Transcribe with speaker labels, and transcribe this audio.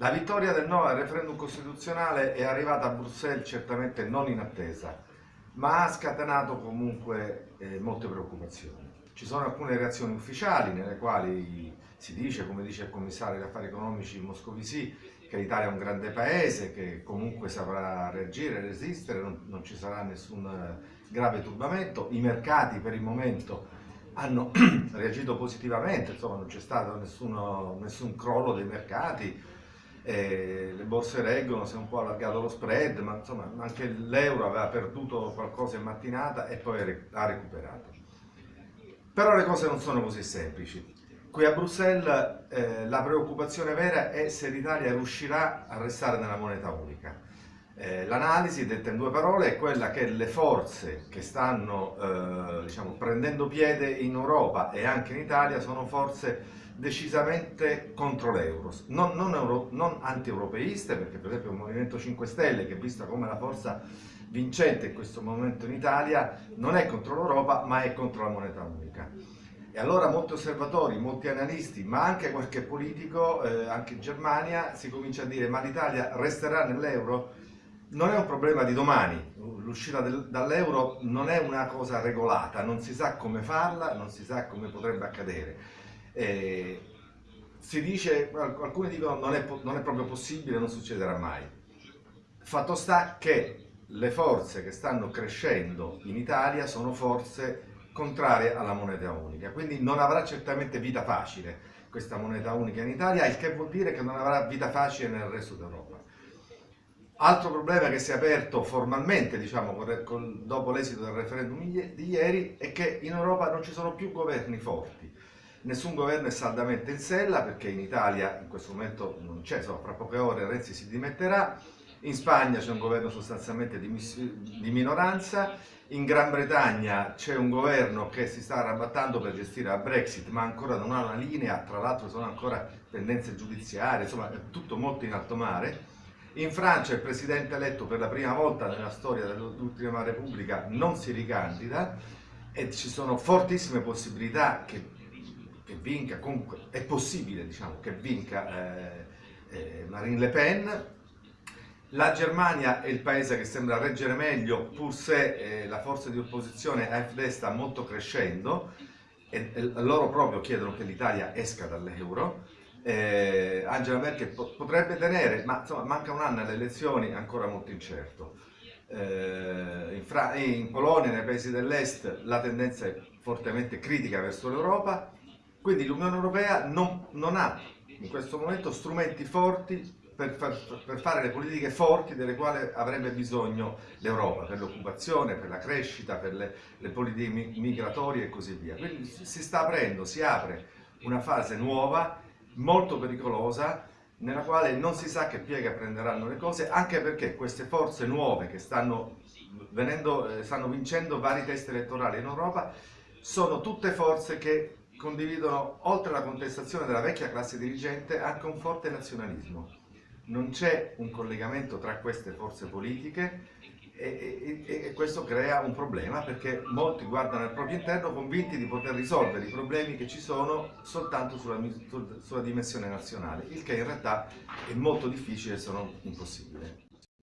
Speaker 1: La vittoria del no al referendum costituzionale è arrivata a Bruxelles certamente non in attesa, ma ha scatenato comunque eh, molte preoccupazioni. Ci sono alcune reazioni ufficiali nelle quali si dice, come dice il commissario degli affari economici Moscovici, che l'Italia è un grande paese, che comunque saprà reagire, resistere, non, non ci sarà nessun eh, grave turbamento. I mercati per il momento hanno reagito positivamente, insomma non c'è stato nessuno, nessun crollo dei mercati, eh, le borse reggono, si è un po' allargato lo spread, ma insomma anche l'euro aveva perduto qualcosa in mattinata e poi ha recuperato. Però le cose non sono così semplici. Qui a Bruxelles eh, la preoccupazione vera è se l'Italia riuscirà a restare nella moneta unica. Eh, L'analisi, detta in due parole, è quella che le forze che stanno eh, diciamo, prendendo piede in Europa e anche in Italia sono forze decisamente contro l'euro, non, non, non anti-europeiste, perché per esempio il Movimento 5 Stelle, che è vista come la forza vincente in questo momento in Italia, non è contro l'Europa, ma è contro la moneta unica. E allora molti osservatori, molti analisti, ma anche qualche politico, eh, anche in Germania, si comincia a dire ma l'Italia resterà nell'euro? Non è un problema di domani, l'uscita dall'euro non è una cosa regolata, non si sa come farla, non si sa come potrebbe accadere eh, si dice, alcuni dicono non non è proprio possibile, non succederà mai. Fatto sta che le forze che stanno crescendo in Italia sono forze contrarie alla moneta unica, quindi non avrà certamente vita facile questa moneta unica in Italia, il che vuol dire che non avrà vita facile nel resto d'Europa. Altro problema che si è aperto formalmente, diciamo, dopo l'esito del referendum di ieri, è che in Europa non ci sono più governi forti. Nessun governo è saldamente in sella perché in Italia in questo momento non c'è, insomma fra poche ore Renzi si dimetterà, in Spagna c'è un governo sostanzialmente di, di minoranza, in Gran Bretagna c'è un governo che si sta arrabattando per gestire la Brexit ma ancora non ha una linea, tra l'altro sono ancora pendenze giudiziarie, insomma è tutto molto in alto mare. In Francia il presidente eletto per la prima volta nella storia dell'ultima repubblica non si ricandida e ci sono fortissime possibilità che che vinca, comunque è possibile diciamo, che vinca eh, eh, Marine Le Pen. La Germania è il paese che sembra reggere meglio, pur se eh, la forza di opposizione AfD sta molto crescendo e, e loro proprio chiedono che l'Italia esca dall'euro. Eh, Angela Merkel potrebbe tenere, ma insomma manca un anno alle elezioni, ancora molto incerto. Eh, in, in Polonia, nei paesi dell'est, la tendenza è fortemente critica verso l'Europa, quindi l'Unione Europea non, non, ha in questo momento strumenti forti per, far, per, fare le politiche forti delle quali avrebbe bisogno l'Europa, per l'occupazione, per la crescita, per le, le politiche migratorie e così via. Quindi si sta aprendo, si apre una fase nuova, molto pericolosa, nella quale non si sa che piega prenderanno le cose, anche perché queste forze nuove che stanno, venendo, eh, stanno vincendo vari test elettorali in Europa sono tutte forze che condividono, oltre alla contestazione della vecchia classe dirigente, anche un forte nazionalismo. Non c'è un collegamento tra queste forze politiche e, e, e, questo crea un problema perché molti guardano al proprio interno convinti di poter risolvere i problemi che ci sono soltanto sulla, sulla dimensione nazionale, il che in realtà è molto difficile se non impossibile.